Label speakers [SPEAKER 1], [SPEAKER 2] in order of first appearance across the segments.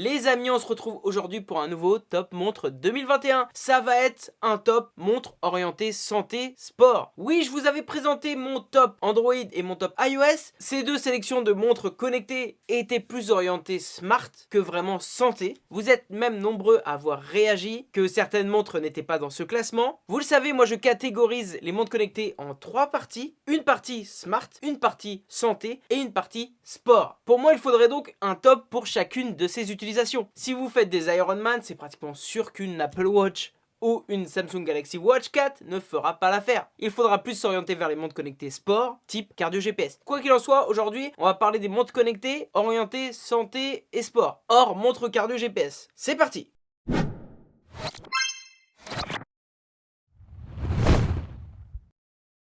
[SPEAKER 1] Les amis, on se retrouve aujourd'hui pour un nouveau top montre 2021. Ça va être un top montre orienté santé sport. Oui, je vous avais présenté mon top Android et mon top iOS. Ces deux sélections de montres connectées étaient plus orientées smart que vraiment santé. Vous êtes même nombreux à avoir réagi que certaines montres n'étaient pas dans ce classement. Vous le savez, moi je catégorise les montres connectées en trois parties. Une partie smart, une partie santé et une partie sport. Pour moi, il faudrait donc un top pour chacune de ces utilisations. Si vous faites des Ironman, c'est pratiquement sûr qu'une Apple Watch ou une Samsung Galaxy Watch 4 ne fera pas l'affaire. Il faudra plus s'orienter vers les montres connectées sport, type cardio GPS. Quoi qu'il en soit, aujourd'hui, on va parler des montres connectées orientées santé et sport. Or, montre cardio GPS. C'est parti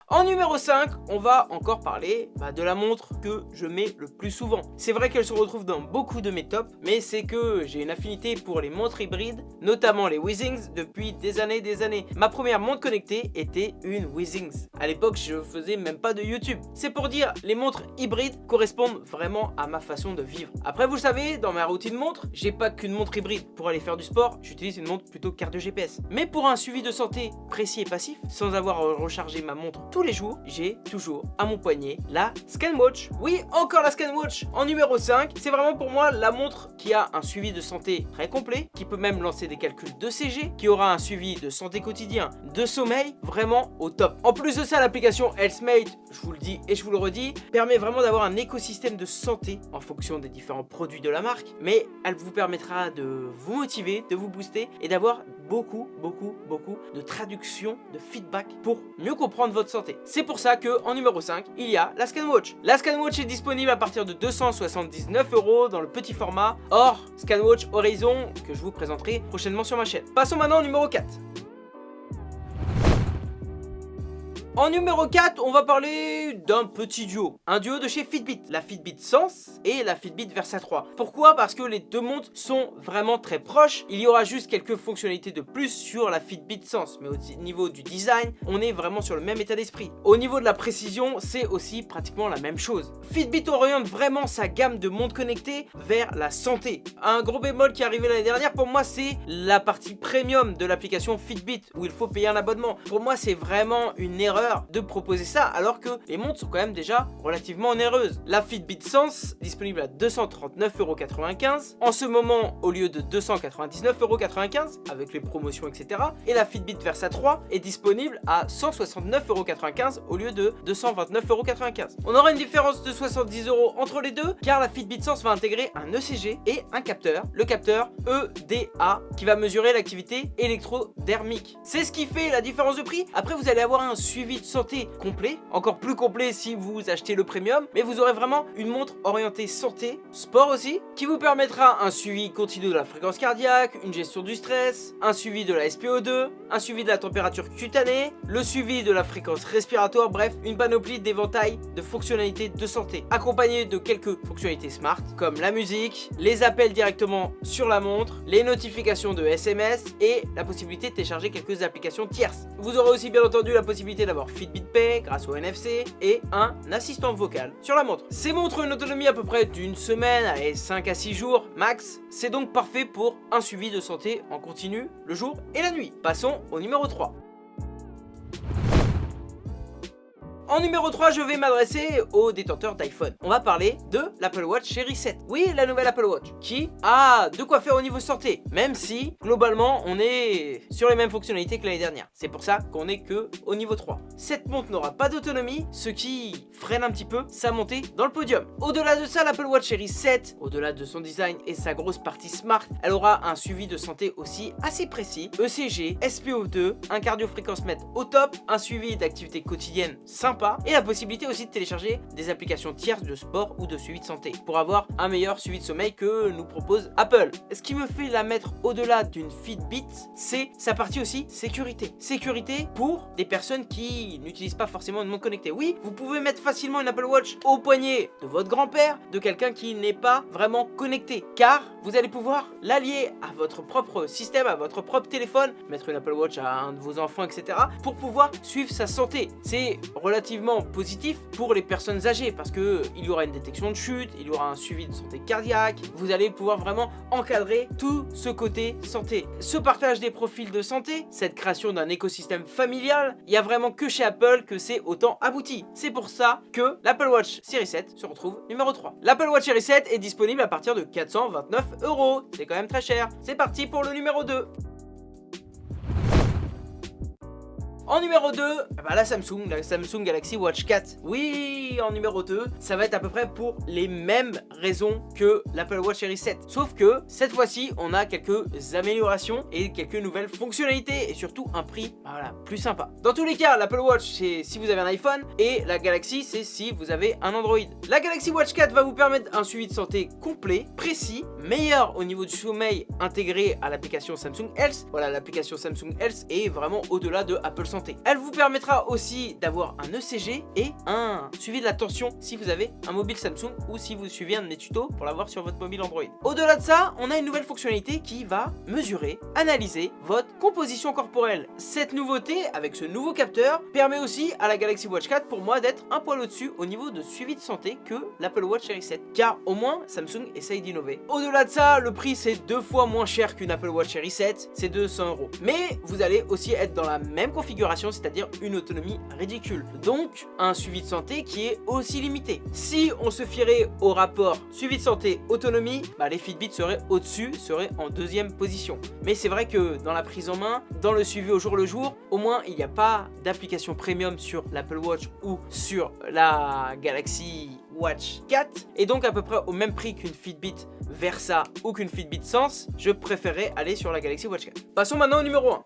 [SPEAKER 1] En numéro 5, on va encore parler bah, de la montre que je mets le plus souvent. C'est vrai qu'elle se retrouve dans beaucoup de mes tops, mais c'est que j'ai une affinité pour les montres hybrides, notamment les Withings, depuis des années et des années. Ma première montre connectée était une Withings. À l'époque, je faisais même pas de YouTube. C'est pour dire, les montres hybrides correspondent vraiment à ma façon de vivre. Après, vous le savez, dans ma routine montre, j'ai pas qu'une montre hybride. Pour aller faire du sport, j'utilise une montre plutôt cardio GPS. Mais pour un suivi de santé précis et passif, sans avoir rechargé ma montre tous les jours, j'ai toujours à mon poignet la ScanWatch. Oui, encore la ScanWatch en numéro 5. C'est vraiment pour moi la montre qui a un suivi de santé très complet, qui peut même lancer des calculs de CG, qui aura un suivi de santé quotidien, de sommeil, vraiment au top. En plus de ça, l'application HealthMate, je vous le dis et je vous le redis, permet vraiment d'avoir un écosystème de santé en fonction des différents produits de la marque, mais elle vous permettra de vous motiver, de vous booster et d'avoir beaucoup, beaucoup, beaucoup de traduction, de feedback pour mieux comprendre votre santé. C'est pour ça que en numéro 5, il y a la ScanWatch. La ScanWatch est disponible à partir de 279 euros dans le petit format, hors ScanWatch Horizon que je vous présenterai prochainement sur ma chaîne. Passons maintenant au numéro 4. En numéro 4, on va parler d'un petit duo. Un duo de chez Fitbit, la Fitbit Sense et la Fitbit Versa 3. Pourquoi? Parce que les deux montres sont vraiment très proches. Il y aura juste quelques fonctionnalités de plus sur la Fitbit Sense. Mais au niveau du design, on est vraiment sur le même état d'esprit. Au niveau de la précision, c'est aussi pratiquement la même chose. Fitbit oriente vraiment sa gamme de montres connectées vers la santé. Un gros bémol qui est arrivé l'année dernière, pour moi, c'est la partie premium de l'application Fitbit où il faut payer un abonnement. Pour moi, c'est vraiment une erreur de proposer ça alors que les montres sont quand même déjà relativement onéreuses. La Fitbit Sense, disponible à 239,95€ en ce moment au lieu de 299,95€ avec les promotions etc. Et la Fitbit Versa 3 est disponible à 169,95€ au lieu de 229,95€. On aura une différence de 70€ entre les deux car la Fitbit Sense va intégrer un ECG et un capteur, le capteur EDA qui va mesurer l'activité électrodermique. C'est ce qui fait la différence de prix. Après vous allez avoir un suivi de santé complet, encore plus complet si vous achetez le premium, mais vous aurez vraiment une montre orientée santé, sport aussi, qui vous permettra un suivi continu de la fréquence cardiaque, une gestion du stress, un suivi de la SPO2, un suivi de la température cutanée, le suivi de la fréquence respiratoire, bref, une panoplie d'éventail de fonctionnalités de santé, accompagné de quelques fonctionnalités smart, comme la musique, les appels directement sur la montre, les notifications de SMS et la possibilité de télécharger quelques applications tierces. Vous aurez aussi bien entendu la possibilité d'avoir Fitbit Pay grâce au NFC et un assistant vocal sur la montre. Ces montres ont une autonomie à peu près d'une semaine, allez 5 à 6 jours max. C'est donc parfait pour un suivi de santé en continu le jour et la nuit. Passons au numéro 3. En numéro 3, je vais m'adresser aux détenteurs d'iPhone. On va parler de l'Apple Watch Série 7. Oui, la nouvelle Apple Watch, qui a de quoi faire au niveau santé, même si, globalement, on est sur les mêmes fonctionnalités que l'année dernière. C'est pour ça qu'on est que au niveau 3. Cette montre n'aura pas d'autonomie, ce qui freine un petit peu sa montée dans le podium. Au-delà de ça, l'Apple Watch Série 7, au-delà de son design et sa grosse partie smart, elle aura un suivi de santé aussi assez précis, ECG, SPO2, un cardio-fréquence-mètre au top, un suivi d'activité quotidienne sympa, et la possibilité aussi de télécharger des applications tierces de sport ou de suivi de santé pour avoir un meilleur suivi de sommeil que nous propose Apple. Ce qui me fait la mettre au-delà d'une Fitbit, c'est sa partie aussi sécurité. Sécurité pour des personnes qui n'utilisent pas forcément une montre connectée. Oui, vous pouvez mettre facilement une Apple Watch au poignet de votre grand-père, de quelqu'un qui n'est pas vraiment connecté, car vous allez pouvoir l'allier à votre propre système, à votre propre téléphone, mettre une Apple Watch à un de vos enfants, etc. pour pouvoir suivre sa santé. C'est relativement relativement positif pour les personnes âgées parce que il y aura une détection de chute, il y aura un suivi de santé cardiaque, vous allez pouvoir vraiment encadrer tout ce côté santé. Ce partage des profils de santé, cette création d'un écosystème familial, il y a vraiment que chez Apple que c'est autant abouti. C'est pour ça que l'Apple Watch Series 7 se retrouve numéro 3. L'Apple Watch Series 7 est disponible à partir de 429 euros. C'est quand même très cher. C'est parti pour le numéro 2. En numéro 2, bah la Samsung, la Samsung Galaxy Watch 4. Oui, en numéro 2, ça va être à peu près pour les mêmes raisons que l'Apple Watch Series 7. Sauf que cette fois-ci, on a quelques améliorations et quelques nouvelles fonctionnalités et surtout un prix bah voilà, plus sympa. Dans tous les cas, l'Apple Watch, c'est si vous avez un iPhone et la Galaxy, c'est si vous avez un Android. La Galaxy Watch 4 va vous permettre un suivi de santé complet, précis, meilleur au niveau du sommeil intégré à l'application Samsung Health. Voilà, l'application Samsung Health est vraiment au-delà de Apple elle vous permettra aussi d'avoir un ECG et un suivi de la tension si vous avez un mobile Samsung ou si vous suivez un de mes tutos pour l'avoir sur votre mobile Android. Au-delà de ça, on a une nouvelle fonctionnalité qui va mesurer, analyser votre composition corporelle. Cette nouveauté, avec ce nouveau capteur, permet aussi à la Galaxy Watch 4 pour moi d'être un poil au-dessus au niveau de suivi de santé que l'Apple Watch Series 7. Car au moins, Samsung essaye d'innover. Au-delà de ça, le prix c'est deux fois moins cher qu'une Apple Watch Series 7, c'est 200 euros. Mais vous allez aussi être dans la même configuration c'est-à-dire une autonomie ridicule. Donc, un suivi de santé qui est aussi limité. Si on se fierait au rapport suivi de santé, autonomie, bah, les Fitbit seraient au-dessus, seraient en deuxième position. Mais c'est vrai que dans la prise en main, dans le suivi au jour le jour, au moins il n'y a pas d'application premium sur l'Apple Watch ou sur la Galaxy Watch 4 et donc à peu près au même prix qu'une Fitbit Versa ou qu'une Fitbit Sense, je préférerais aller sur la Galaxy Watch 4. Passons maintenant au numéro 1.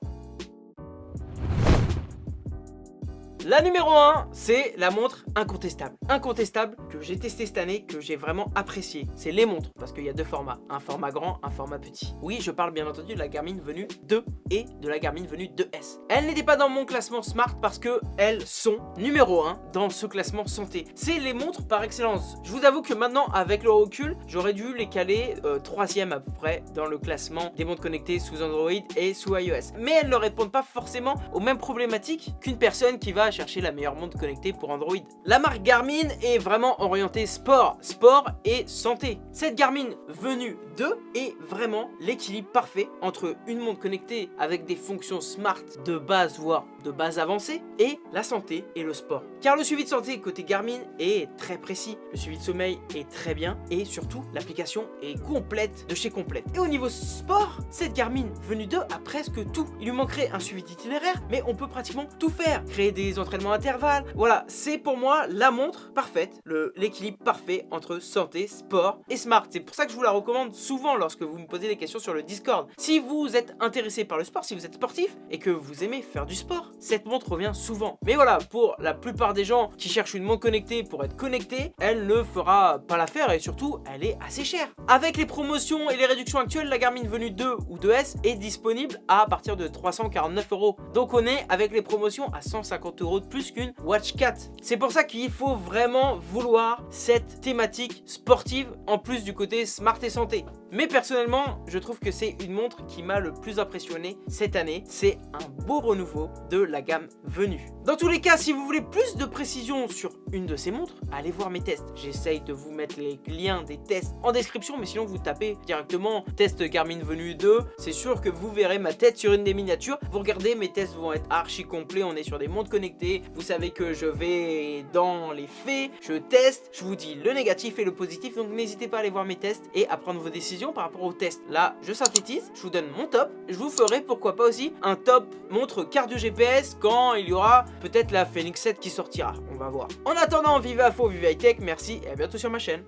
[SPEAKER 1] La numéro 1, c'est la montre incontestable. Incontestable que j'ai testé cette année, que j'ai vraiment apprécié. C'est les montres, parce qu'il y a deux formats. Un format grand, un format petit. Oui, je parle bien entendu de la Garmin Venue 2 et de la Garmin Venue 2S. Elles n'étaient pas dans mon classement Smart parce que elles sont numéro 1 dans ce classement santé. C'est les montres par excellence. Je vous avoue que maintenant, avec le recul, j'aurais dû les caler euh, troisième à peu près dans le classement des montres connectées sous Android et sous iOS. Mais elles ne répondent pas forcément aux mêmes problématiques qu'une personne qui va chercher la meilleure montre connectée pour Android. La marque Garmin est vraiment orientée sport, sport et santé. Cette Garmin venue de est vraiment l'équilibre parfait entre une montre connectée avec des fonctions smart de base voire de base avancée et la santé et le sport. Car le suivi de santé côté Garmin est très précis, le suivi de sommeil est très bien et surtout l'application est complète de chez complète. Et au niveau sport, cette Garmin venue 2 a presque tout. Il lui manquerait un suivi d'itinéraire mais on peut pratiquement tout faire. Créer des entraînements entraînement intervalle. Voilà, c'est pour moi la montre parfaite, l'équilibre parfait entre santé, sport et smart. C'est pour ça que je vous la recommande souvent lorsque vous me posez des questions sur le Discord. Si vous êtes intéressé par le sport, si vous êtes sportif et que vous aimez faire du sport, cette montre revient souvent. Mais voilà, pour la plupart des gens qui cherchent une montre connectée pour être connecté, elle ne fera pas l'affaire et surtout, elle est assez chère. Avec les promotions et les réductions actuelles, la Garmin Venue 2 ou 2S est disponible à partir de 349 euros. Donc on est avec les promotions à 150 euros plus qu'une Watch 4. C'est pour ça qu'il faut vraiment vouloir cette thématique sportive en plus du côté smart et santé. Mais personnellement, je trouve que c'est une montre qui m'a le plus impressionné cette année. C'est un beau renouveau de la gamme venue. Dans tous les cas, si vous voulez plus de précision sur une de ces montres, allez voir mes tests. J'essaye de vous mettre les liens des tests en description, mais sinon vous tapez directement test Garmin Venue 2. C'est sûr que vous verrez ma tête sur une des miniatures. Vous regardez, mes tests vont être archi complets. On est sur des montres connectées. Vous savez que je vais dans les faits, je teste, je vous dis le négatif et le positif. Donc n'hésitez pas à aller voir mes tests et à prendre vos décisions par rapport au test. Là, je synthétise, je vous donne mon top. Je vous ferai pourquoi pas aussi un top montre cardio GPS quand il y aura peut-être la Phoenix 7 qui sortira. On va voir. En attendant, vive à faux, vive high tech, merci et à bientôt sur ma chaîne.